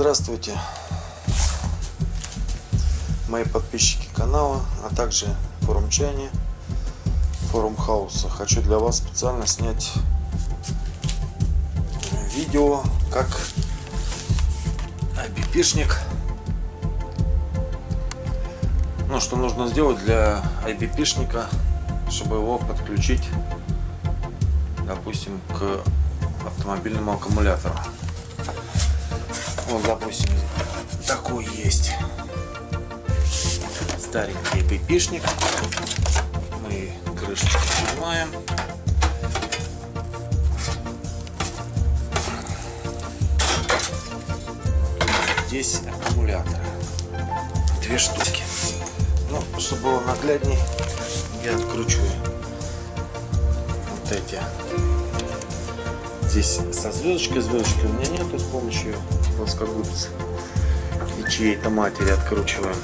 Здравствуйте, мои подписчики канала, а также форумчане, форум хаоса. Хочу для вас специально снять видео, как IBP-шник. Ну, что нужно сделать для IBP-шника, чтобы его подключить, допустим, к автомобильному аккумулятору. Вот, допустим, такой есть старенький IBP-шник. Мы крышечку снимаем. здесь аккумуляторы. Две штуки. Ну, чтобы было наглядней, я откручиваю вот эти. Здесь со звездочкой, звездочки у меня нету, с помощью плоскогубца и чьей-то матери откручиваем.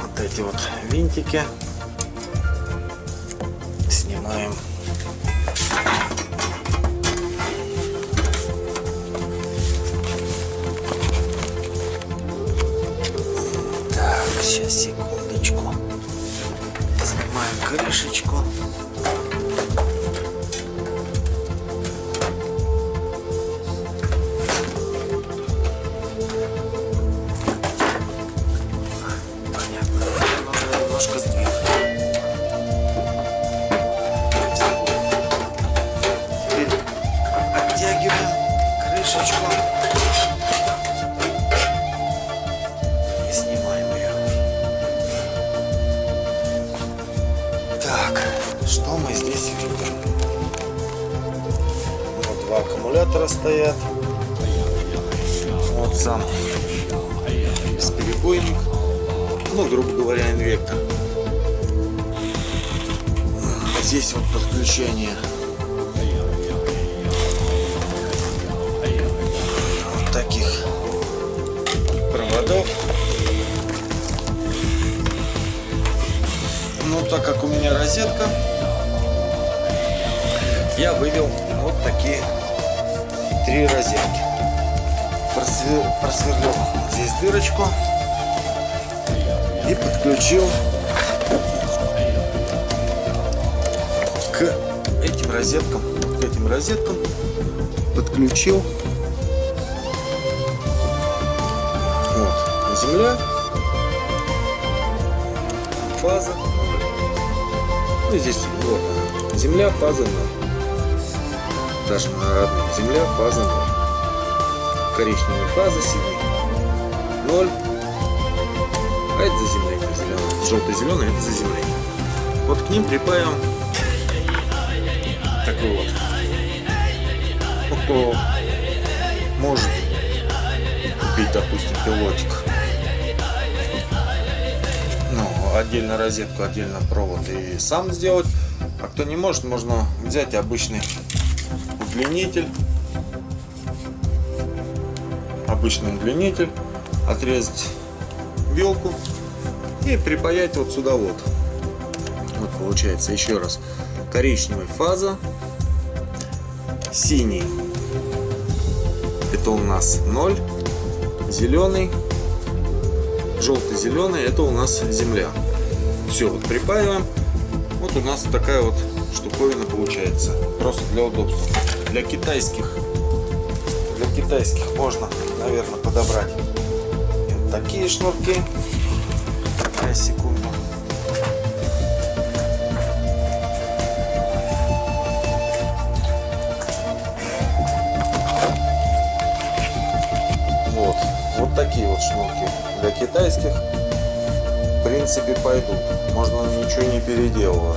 Вот эти вот винтики крышечку. И снимаем ее. Так, что мы здесь видим? Вот два аккумулятора стоят. Вот сам бесперебойник. Ну, грубо говоря, инвектор. Здесь вот подключение. Проводов. Ну, так как у меня розетка, я вывел вот такие три розетки. Просвер... Просверлил здесь дырочку и подключил к этим розеткам. К этим розеткам подключил земля, фаза ну, здесь вот. Земля, фаза 0. Даже на родном. Земля, фаза 0. Коричневая фаза, синий 0. А это заземление зеленое. Желто-зеленое это заземление. Вот к ним припаиваем такой вот. Кто может купить, допустим, пилотик отдельно розетку, отдельно провод и сам сделать. А кто не может, можно взять обычный удлинитель. Обычный удлинитель. Отрезать вилку и припаять вот сюда вот. Вот получается еще раз. Коричневый фаза. Синий. Это у нас 0. Зеленый желто-зеленый это у нас земля все вот припаиваем вот у нас такая вот штуковина получается. Просто для удобства. Для китайских для китайских можно наверное подобрать. Вот такие шнурки. Такая секунду принципе пойдут. Можно ничего не переделывая.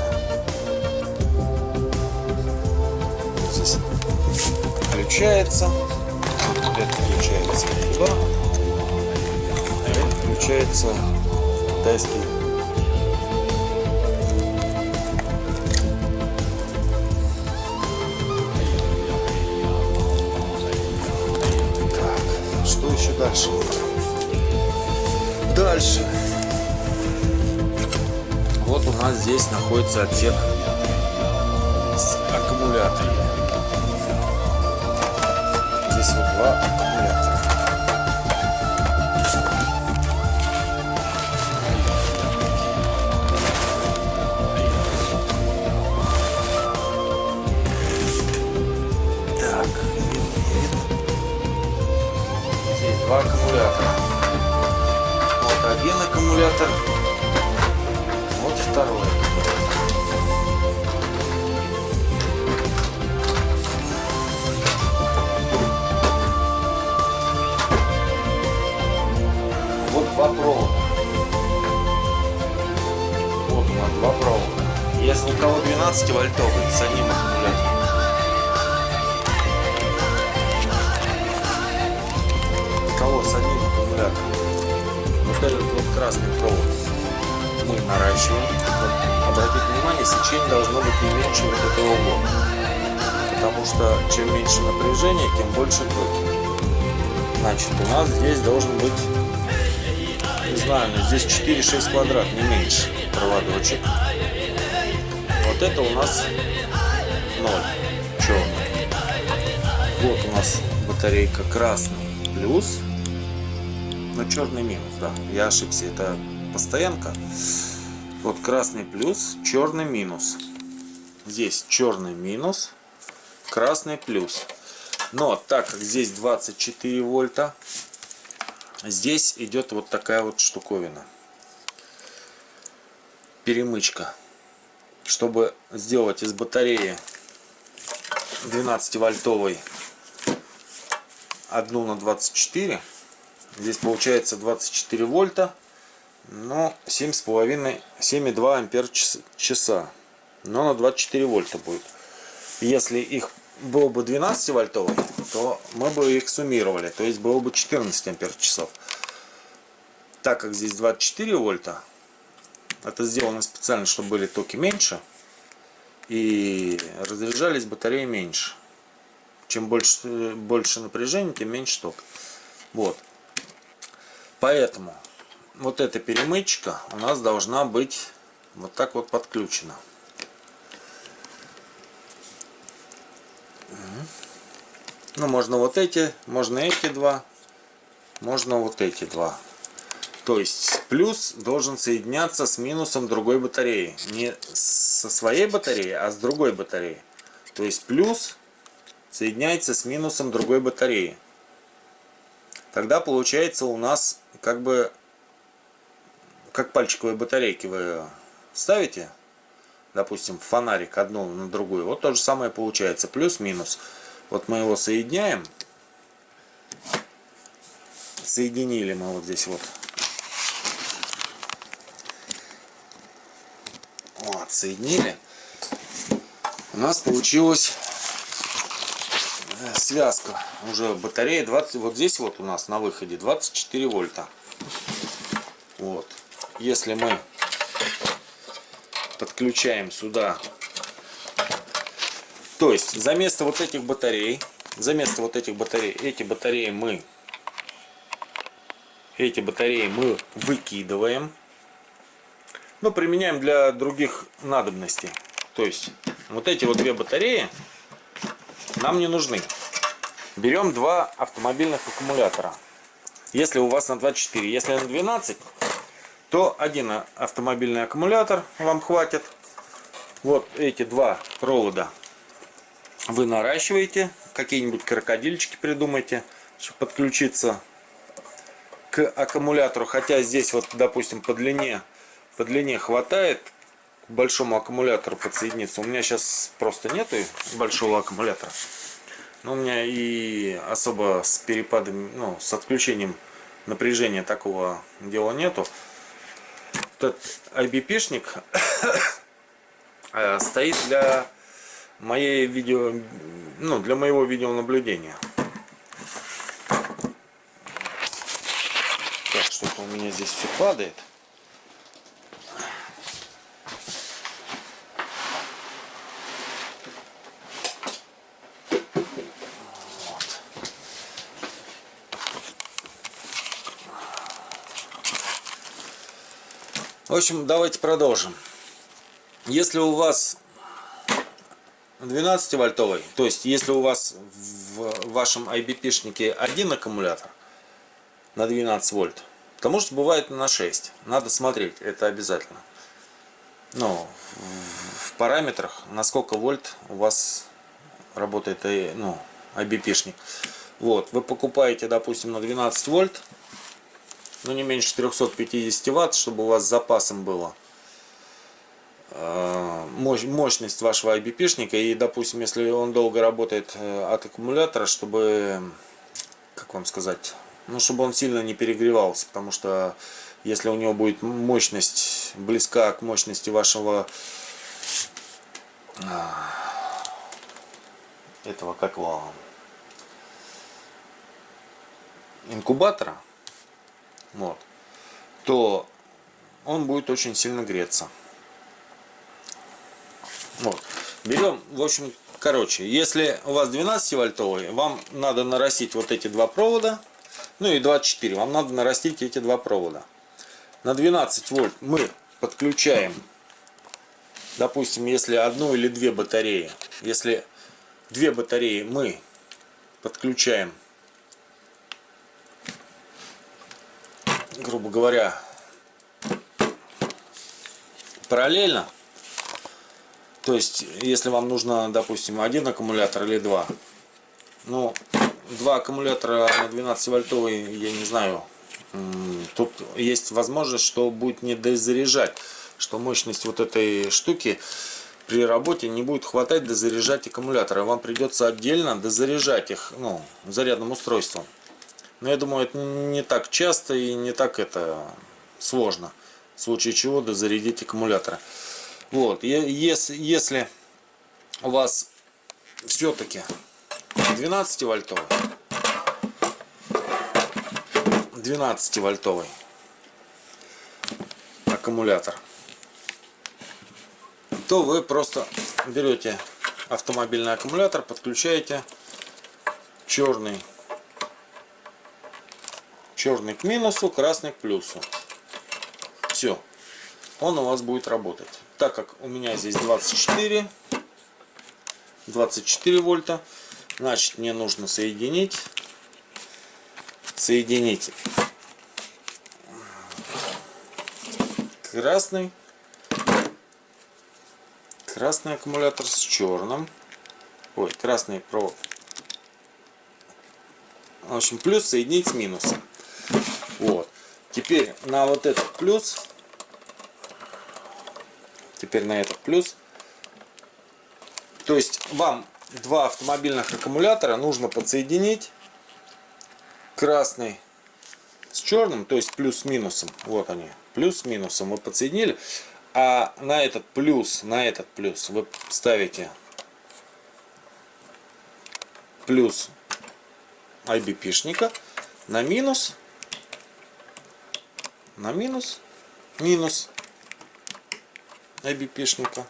Здесь включается. Это включается туда. А это включается китайский Так, что еще дальше? Дальше. Вот у нас здесь находится отсек с аккумулятором. здесь вот два аккумулятора. Так, здесь два аккумулятора. Вот один аккумулятор, 12 вольтовый с одним аккумулятором. Кого с одним аккумулятором. Вот этот вот красный провод мы наращиваем. Вот, обратите внимание, сечение должно быть не меньше вот этого угла. Потому что чем меньше напряжение, тем больше токи. Значит, у нас здесь должен быть, не знаю, но здесь 4-6 квадрат, не меньше проводочек. Вот это у нас 0, черный. Вот у нас батарейка красный плюс, но черный минус, да, я ошибся, это постоянка. Вот красный плюс, черный минус. Здесь черный минус, красный плюс. Но так как здесь 24 вольта, здесь идет вот такая вот штуковина. Перемычка. Чтобы сделать из батареи 12 вольтовой одну на 24, здесь получается 24 вольта, но 7,5, 7,2 ампер часа. Но на 24 вольта будет. Если их было бы 12 вольтовый, то мы бы их суммировали. То есть было бы 14 ампер часов. Так как здесь 24 вольта, это сделано специально, чтобы были токи меньше. И разряжались батареи меньше. Чем больше, больше напряжения, тем меньше ток. Вот. Поэтому вот эта перемычка у нас должна быть вот так вот подключена. Ну, можно вот эти, можно эти два, можно вот эти два. То есть плюс должен соединяться с минусом другой батареи. Не со своей батареи, а с другой батареи. То есть плюс соединяется с минусом другой батареи. Тогда получается у нас как бы как пальчиковые батарейки вы ставите, допустим, фонарик одну на другую, вот то же самое получается, плюс-минус. Вот мы его соединяем. Соединили мы вот здесь вот. Вот, соединили. У нас получилась э, связка. Уже батарея 20. Вот здесь вот у нас на выходе 24 вольта. Вот. Если мы подключаем сюда то есть за место вот этих батарей, за место вот этих батарей, эти батареи мы, эти батареи мы выкидываем. Но применяем для других надобностей. То есть вот эти вот две батареи нам не нужны. Берем два автомобильных аккумулятора. Если у вас на 24, если на 12, то один автомобильный аккумулятор вам хватит. Вот эти два провода вы наращиваете, какие-нибудь крокодильчики придумайте, чтобы подключиться к аккумулятору. Хотя здесь вот, допустим, по длине, по длине хватает к большому аккумулятору подсоединиться. У меня сейчас просто нету большого аккумулятора. Но у меня и особо с перепадом, ну, с отключением напряжения такого дела нету. Этот IBP-шник э, стоит для моей видео, ну, для моего видеонаблюдения. Так, что-то у меня здесь все падает. Общем, давайте продолжим. Если у вас 12 вольтовый, то есть если у вас в вашем IBP-шнике один аккумулятор на 12 вольт, то может бывает на 6. Надо смотреть, это обязательно. Ну, в параметрах, на сколько вольт у вас работает э, ну, IBP-шник. Вот, вы покупаете, допустим, на 12 вольт, ну не меньше 350 ватт, чтобы у вас с запасом было э, мощность вашего IBP-шника. И, допустим, если он долго работает э, от аккумулятора, чтобы, как вам сказать, ну, чтобы он сильно не перегревался, потому что если у него будет мощность близка к мощности вашего этого, как его, инкубатора, вот, то он будет очень сильно греться. Вот. Берем, в общем, короче, если у вас 12 вольтовый, вам надо нарастить вот эти два провода, ну и 24, вам надо нарастить эти два провода. На 12 вольт мы подключаем, допустим, если одну или две батареи, если две батареи мы подключаем грубо говоря, параллельно. То есть, если вам нужно, допустим, один аккумулятор или два, ну, два аккумулятора на 12 вольтовый, я не знаю, тут есть возможность, что будет не дозаряжать, что мощность вот этой штуки при работе не будет хватать дозаряжать аккумуляторы. Вам придется отдельно дозаряжать их ну, зарядным устройством. Но я думаю, это не так часто и не так это сложно. В случае чего дозарядить аккумулятор. Вот, если, если у вас все-таки 12 вольтовый, 12 вольтовый аккумулятор, то вы просто берете автомобильный аккумулятор, подключаете черный черный к минусу, красный к плюсу. Все. Он у вас будет работать. Так как у меня здесь 24, 24 вольта, значит мне нужно соединить, соединить красный, красный аккумулятор с черным, ой, красный провод. В общем, плюс соединить с минусом. Вот. Теперь на вот этот плюс, теперь на этот плюс, то есть вам два автомобильных аккумулятора нужно подсоединить красный с черным, то есть плюс с минусом. Вот они, плюс с минусом мы подсоединили. А на этот плюс, на этот плюс вы ставите плюс IBP-шника на минус на минус, минус IBP-шника.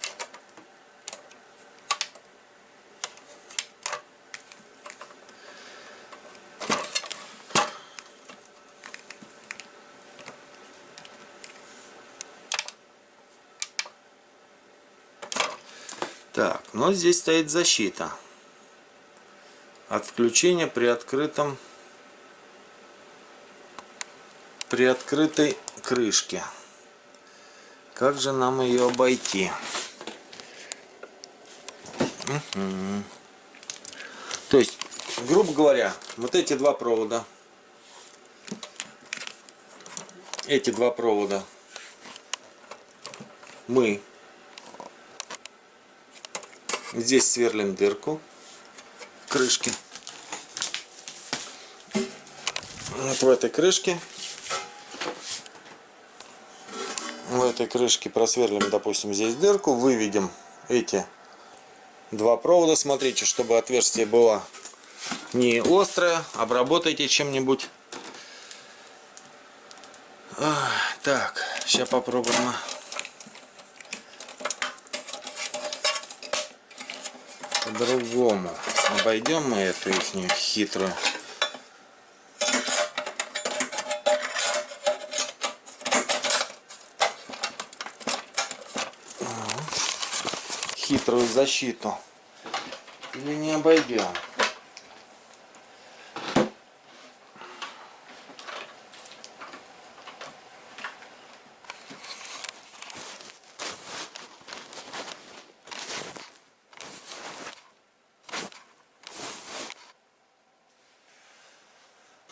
Так, но здесь стоит защита от включения при открытом при открытой крышке. Как же нам ее обойти? Угу. То есть, грубо говоря, вот эти два провода, эти два провода мы здесь сверлим дырку в крышке. Вот в этой крышке в этой крышке просверлим, допустим, здесь дырку, выведем эти два провода. Смотрите, чтобы отверстие было не острое, обработайте чем-нибудь. Так, сейчас попробуем. По-другому обойдем мы эту их хитрую хитрую защиту. Или не обойдем?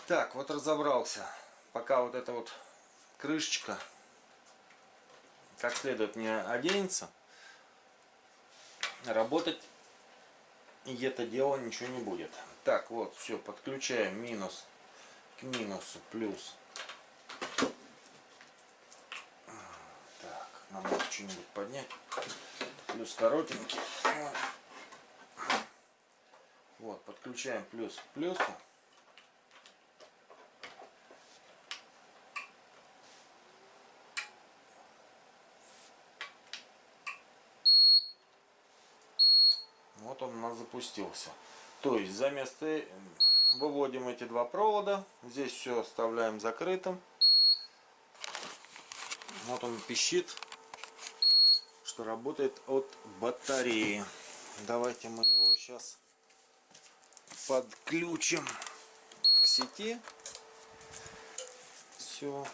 Так, вот разобрался. Пока вот эта вот крышечка как следует не оденется, работать и это дело ничего не будет. Так, вот, все, подключаем минус к минусу, плюс. Так, нам надо что-нибудь поднять. Плюс коротенький. Вот, подключаем плюс к плюсу. Вот он у нас запустился. То есть за место выводим эти два провода. Здесь все оставляем закрытым. Вот он пищит, что работает от батареи. Давайте мы его сейчас подключим к сети. Все.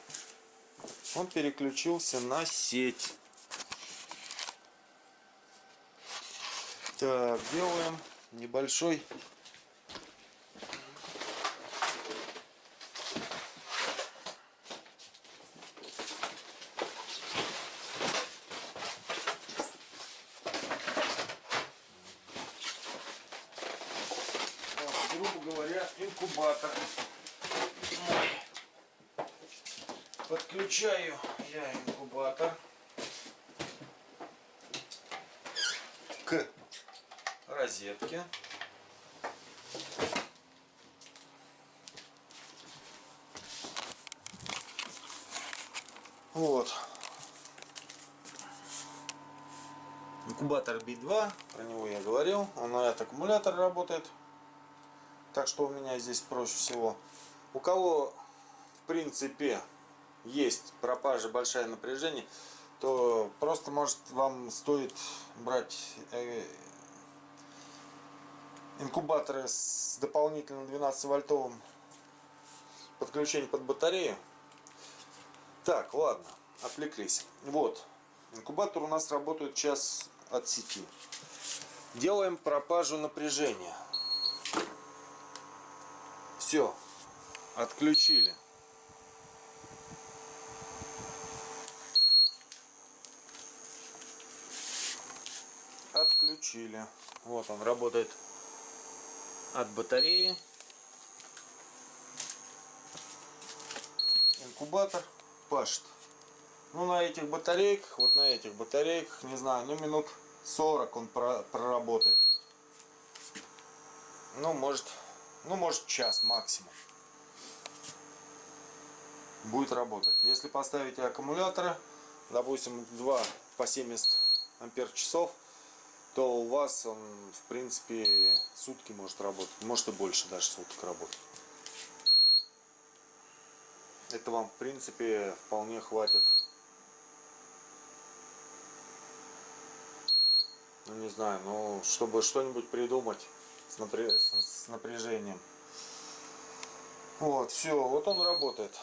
Он переключился на сеть. Так, делаем небольшой грубо говоря, инкубатор. Подключаю я инкубатор к розетки. Вот. Инкубатор B2, про него я говорил, он на этот аккумулятор работает. Так что у меня здесь проще всего. У кого, в принципе, есть пропажа, большое напряжение, то просто может вам стоит брать э, инкубаторы с дополнительным 12 вольтовым подключением под батарею. Так, ладно, отвлеклись. Вот, инкубатор у нас работает час от сети. Делаем пропажу напряжения. Все, отключили. Отключили. Вот он работает от батареи. Инкубатор пашет. Ну, на этих батарейках, вот на этих батарейках, не знаю, ну, минут 40 он проработает. Ну, может, ну, может, час максимум. Будет работать. Если поставите аккумуляторы, допустим, 2 по 70 ампер часов, то у вас он, в принципе, сутки может работать. Может и больше даже суток работать. Это вам, в принципе, вполне хватит. Ну, не знаю, ну, чтобы что-нибудь придумать с, напря... с напряжением. Вот, все, вот он работает.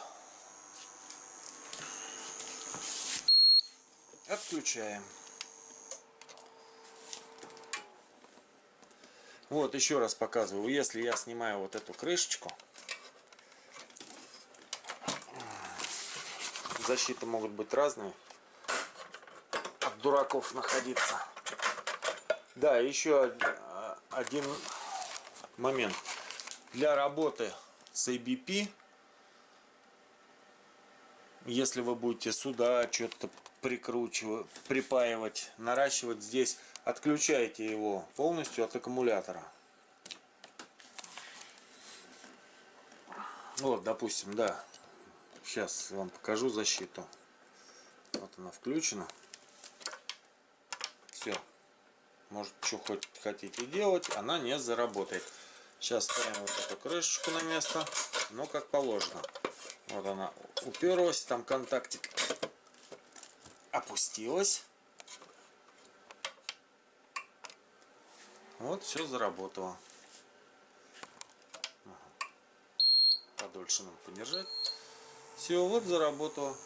Отключаем. Вот еще раз показываю, если я снимаю вот эту крышечку, защиты могут быть разные, от дураков находиться. Да, еще один момент. Для работы с ABP, если вы будете сюда что-то прикручивать, припаивать, наращивать здесь отключайте его полностью от аккумулятора. Вот, допустим, да. Сейчас вам покажу защиту. Вот она включена. Все. Может, что хоть хотите делать, она не заработает. Сейчас ставим вот эту крышечку на место. Ну, как положено. Вот она уперлась, там контактик опустилась. Вот все заработало. Подольше надо подержать. Все, вот заработало.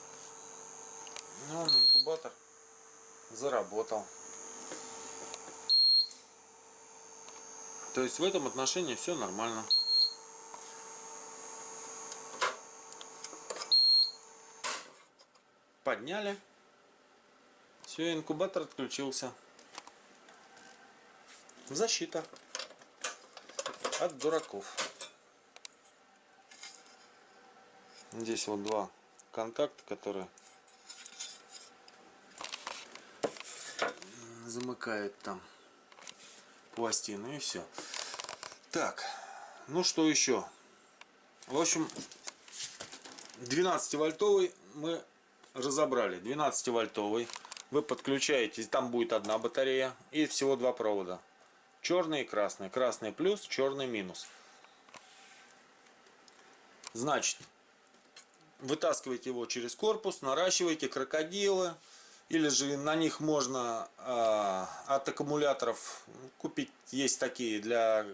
Ну, инкубатор заработал. То есть в этом отношении все нормально. Подняли. Все, инкубатор отключился. Защита от дураков. Здесь вот два контакта, которые замыкают там пластину и все. Так, ну что еще? В общем, 12 вольтовый мы разобрали. 12 вольтовый. Вы подключаете, там будет одна батарея и всего два провода. Черный и красный. Красный плюс, черный минус. Значит, вытаскиваете его через корпус, наращиваете крокодилы, или же на них можно э, от аккумуляторов купить, есть такие для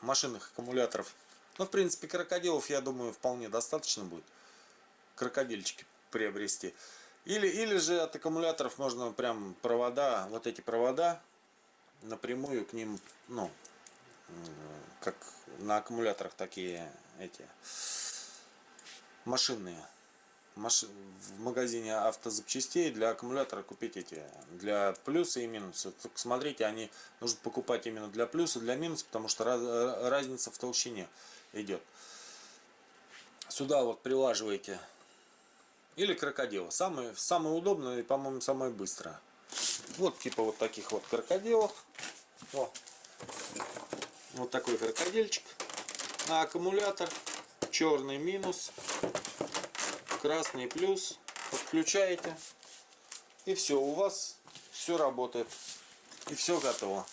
машинных аккумуляторов. Но в принципе крокодилов, я думаю, вполне достаточно будет. Крокодильчики приобрести. Или, или же от аккумуляторов можно прям провода, вот эти провода, напрямую к ним, ну, как на аккумуляторах такие эти машинные в магазине автозапчастей для аккумулятора купить эти для плюса и минуса. Только смотрите, они нужно покупать именно для плюса, для минуса, потому что раз, разница в толщине идет. Сюда вот прилаживаете или крокодила. Самое, самое удобное и, по-моему, самое быстрое. Вот типа вот таких вот крокодилов. Вот, вот такой крокодильчик на аккумулятор. Черный минус красный плюс, подключаете, и все, у вас все работает, и все готово.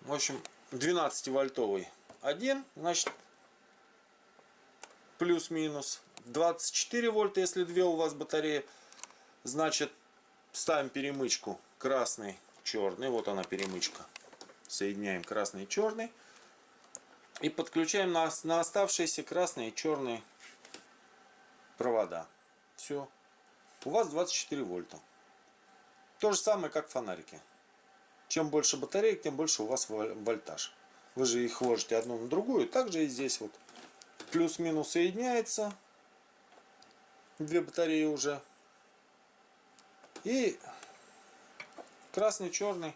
В общем, 12 вольтовый один, значит, плюс-минус. 24 вольта, если две у вас батареи, значит, ставим перемычку красный, черный, вот она перемычка. Соединяем красный и черный. И подключаем на, на оставшиеся красный и черный провода. Все. У вас 24 вольта. То же самое, как фонарики. Чем больше батареек, тем больше у вас вольтаж. Вы же их ложите одну на другую. Также и здесь вот плюс-минус соединяется. Две батареи уже. И красный, черный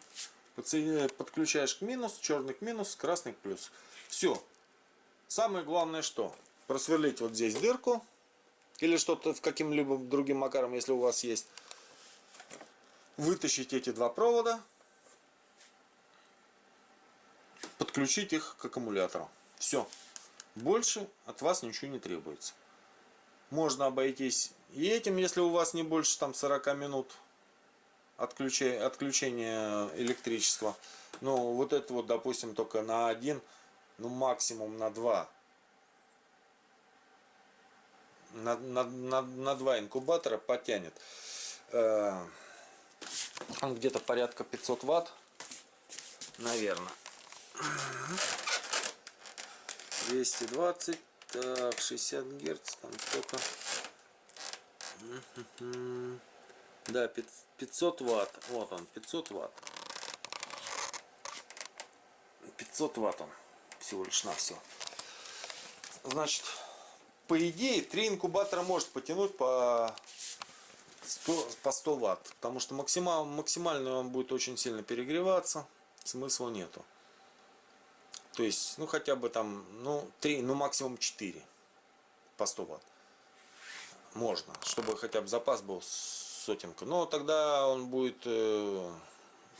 подключаешь к минус, черный к минус, красный к плюс. Все. Самое главное что? Просверлить вот здесь дырку или что-то в каким-либо другим макаром, если у вас есть. Вытащить эти два провода, подключить их к аккумулятору. Все. Больше от вас ничего не требуется. Можно обойтись и этим, если у вас не больше там 40 минут отключения, электричества. Но вот это вот, допустим, только на один, ну максимум на два на, на, на, на два инкубатора потянет. Э, он где-то порядка 500 ватт, наверное. 220, так, 60 герц, там сколько? Да, 500 ватт, вот он, 500 ватт. 500 ватт он всего лишь на все. Значит, по идее, три инкубатора может потянуть по 100, по 100 ватт. Потому что максимал, максимально он будет очень сильно перегреваться. Смысла нету. То есть, ну хотя бы там, ну 3, ну максимум 4 по 100 ватт. Можно, чтобы хотя бы запас был сотенка. Но тогда он будет, э,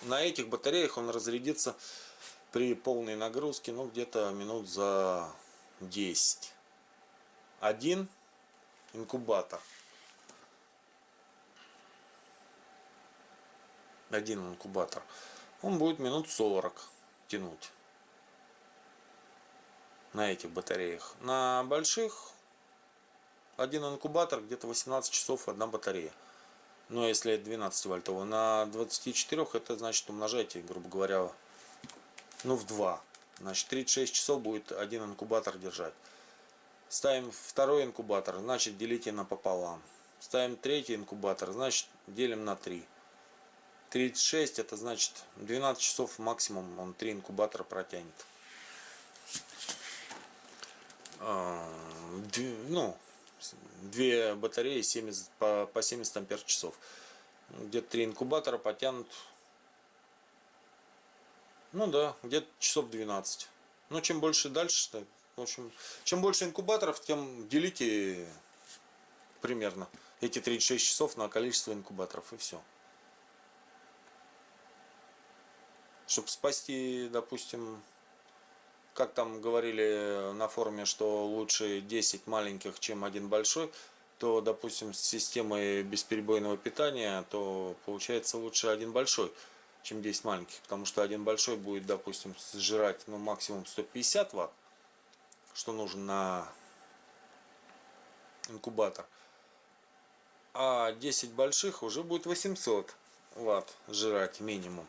на этих батареях он разрядится при полной нагрузке, ну где-то минут за 10 один инкубатор. Один инкубатор. Он будет минут 40 тянуть. На этих батареях. На больших один инкубатор где-то 18 часов одна батарея. Но если 12 вольтовый, на 24 это значит умножайте, грубо говоря, ну в два. Значит 36 часов будет один инкубатор держать. Ставим второй инкубатор, значит делите напополам. Ставим третий инкубатор, значит делим на 3. 36 это значит 12 часов максимум он 3 инкубатора протянет. А, ну, две батареи 70, по, по 70 ампер часов. Где-то 3 инкубатора потянут, ну да, где-то часов 12. Ну, чем больше дальше, в общем, чем больше инкубаторов, тем делите примерно эти 36 часов на количество инкубаторов и все. Чтобы спасти, допустим, как там говорили на форуме, что лучше 10 маленьких, чем один большой, то, допустим, с системой бесперебойного питания, то получается лучше один большой, чем 10 маленьких, потому что один большой будет, допустим, сжирать ну, максимум 150 ватт, что нужно на инкубатор, а 10 больших уже будет 800 ватт жрать минимум.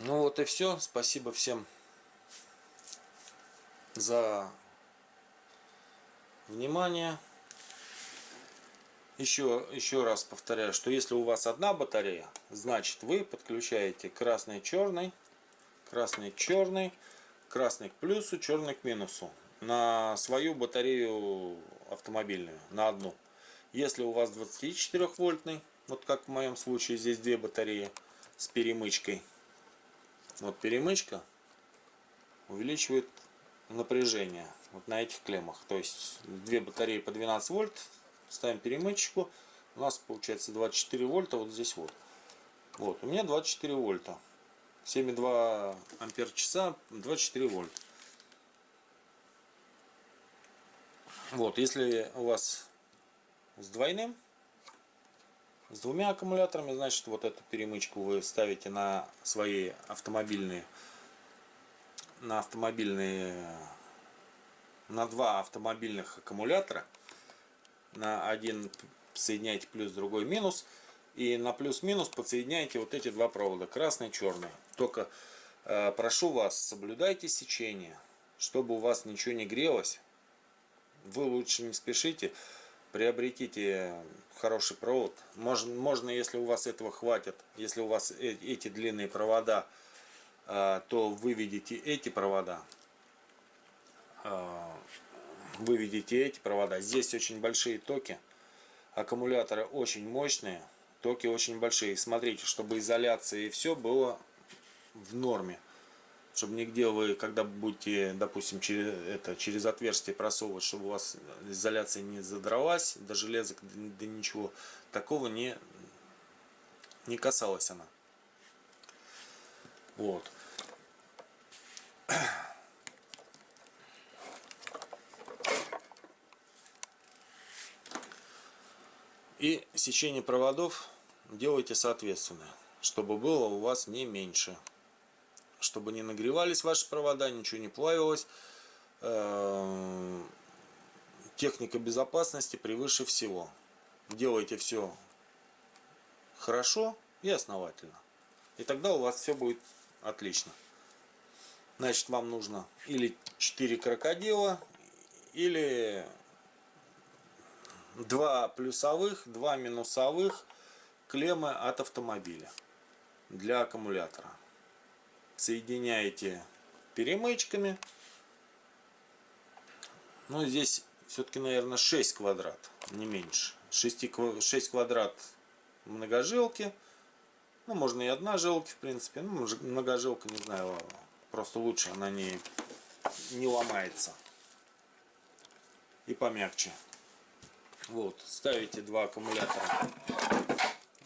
Ну вот и все. Спасибо всем за внимание. Еще, еще раз повторяю, что если у вас одна батарея, значит вы подключаете красный черный, красный черный, красный к плюсу, черный к минусу на свою батарею автомобильную, на одну. Если у вас 24 вольтный, вот как в моем случае здесь две батареи с перемычкой, вот перемычка увеличивает напряжение вот на этих клеммах. То есть две батареи по 12 вольт, ставим перемычку, у нас получается 24 вольта вот здесь вот. Вот, у меня 24 вольта. 7,2 ампер часа, 24 вольт. Вот, если у вас с двойным, с двумя аккумуляторами, значит, вот эту перемычку вы ставите на свои автомобильные, на автомобильные, на два автомобильных аккумулятора. На один соединяете плюс, другой минус. И на плюс-минус подсоединяете вот эти два провода, красный и черный. Только э, прошу вас, соблюдайте сечение, чтобы у вас ничего не грелось. Вы лучше не спешите приобретите хороший провод. Можно, можно, если у вас этого хватит, если у вас э, эти длинные провода, а, то выведите эти провода. А, выведите эти провода. Здесь очень большие токи. Аккумуляторы очень мощные. Токи очень большие. Смотрите, чтобы изоляция и все было в норме чтобы нигде вы, когда будете, допустим, через, это, через отверстие просовывать, чтобы у вас изоляция не задралась, до железок, до ничего, такого не, не касалась она. Вот. И сечение проводов делайте соответственно, чтобы было у вас не меньше чтобы не нагревались ваши провода, ничего не плавилось. Эм, техника безопасности превыше всего. Делайте все хорошо и основательно. И тогда у вас все будет отлично. Значит, вам нужно или 4 крокодила, или 2 плюсовых, 2 минусовых клеммы от автомобиля для аккумулятора соединяете перемычками. Ну, здесь все-таки, наверное, 6 квадрат, не меньше. 6, 6 квадрат многожилки. Ну, можно и одна жилки, в принципе. Ну, многожилка, не знаю, просто лучше, она не, не ломается. И помягче. Вот, ставите два аккумулятора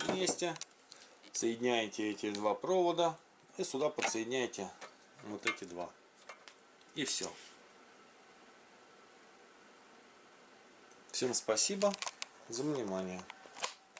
вместе. Соединяете эти два провода. И сюда подсоединяете вот эти два. И все. Всем спасибо за внимание.